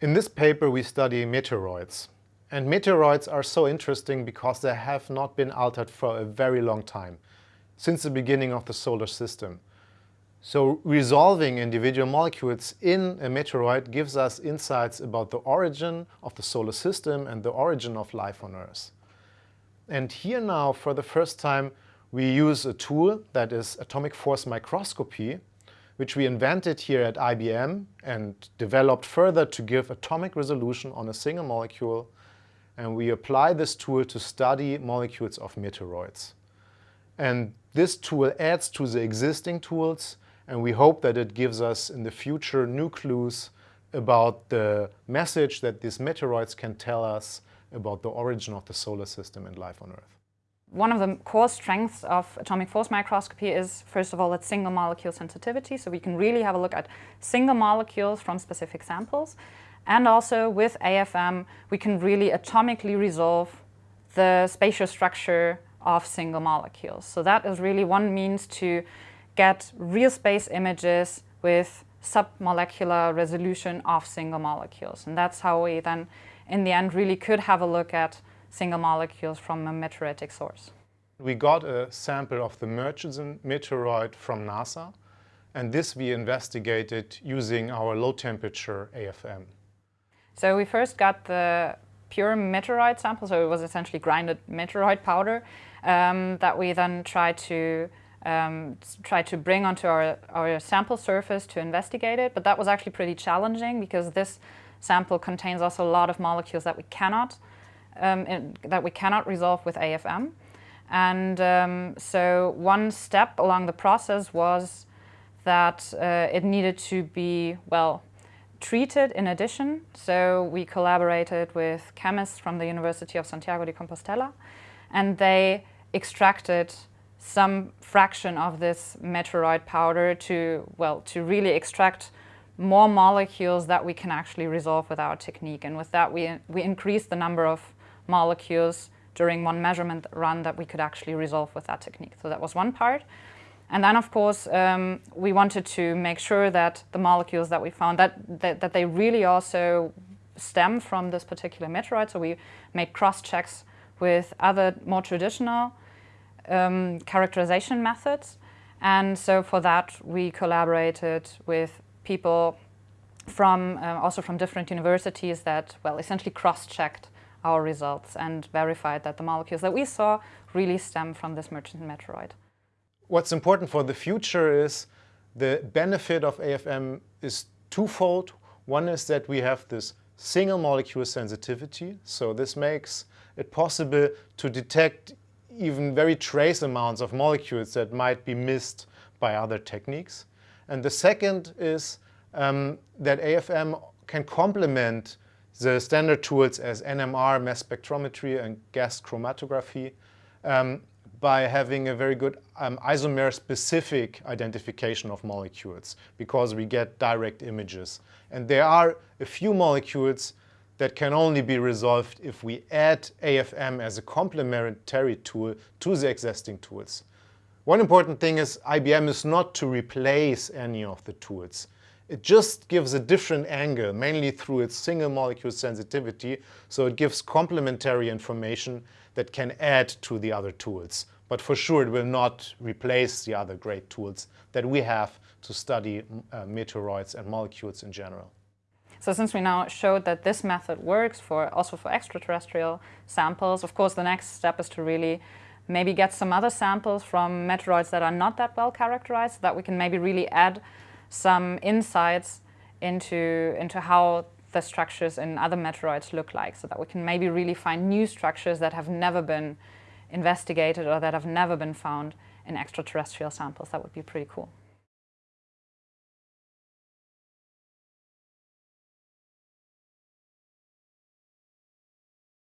In this paper we study meteoroids. And meteoroids are so interesting because they have not been altered for a very long time, since the beginning of the solar system. So resolving individual molecules in a meteoroid gives us insights about the origin of the solar system and the origin of life on Earth. And here now, for the first time, we use a tool that is atomic force microscopy, which we invented here at IBM and developed further to give atomic resolution on a single molecule. And we apply this tool to study molecules of meteoroids. And this tool adds to the existing tools and we hope that it gives us in the future new clues about the message that these meteoroids can tell us about the origin of the solar system and life on Earth. One of the core strengths of atomic force microscopy is, first of all, its single molecule sensitivity. So we can really have a look at single molecules from specific samples. And also with AFM, we can really atomically resolve the spatial structure of single molecules. So that is really one means to get real space images with submolecular resolution of single molecules. And that's how we then, in the end, really could have a look at single molecules from a meteoritic source. We got a sample of the Murchison meteoroid from NASA, and this we investigated using our low-temperature AFM. So we first got the pure meteoroid sample, so it was essentially grinded meteoroid powder um, that we then tried to um, try to bring onto our, our sample surface to investigate it. But that was actually pretty challenging because this sample contains also a lot of molecules that we cannot um, in, that we cannot resolve with AFM. And um, so one step along the process was that uh, it needed to be, well, treated in addition. So we collaborated with chemists from the University of Santiago de Compostela and they extracted some fraction of this meteoroid powder to, well, to really extract more molecules that we can actually resolve with our technique. And with that, we, we increased the number of molecules during one measurement run that we could actually resolve with that technique. So that was one part. And then, of course, um, we wanted to make sure that the molecules that we found, that, that, that they really also stem from this particular meteorite. So we made cross-checks with other more traditional um, characterization methods. And so for that, we collaborated with people from uh, also from different universities that, well, essentially cross-checked our results and verified that the molecules that we saw really stem from this Murchison meteoroid. What's important for the future is the benefit of AFM is twofold. One is that we have this single molecule sensitivity. So this makes it possible to detect even very trace amounts of molecules that might be missed by other techniques. And the second is um, that AFM can complement the standard tools as NMR, mass spectrometry and gas chromatography um, by having a very good um, isomer-specific identification of molecules because we get direct images. And there are a few molecules that can only be resolved if we add AFM as a complementary tool to the existing tools. One important thing is AFM is not to replace any of the tools. It just gives a different angle, mainly through its single molecule sensitivity, so it gives complementary information that can add to the other tools. But for sure it will not replace the other great tools that we have to study uh, meteoroids and molecules in general. So since we now showed that this method works for also for extraterrestrial samples, of course the next step is to really maybe get some other samples from meteoroids that are not that well characterized so that we can maybe really add some insights into, into how the structures in other meteoroids look like so that we can maybe really find new structures that have never been investigated or that have never been found in extraterrestrial samples. That would be pretty cool.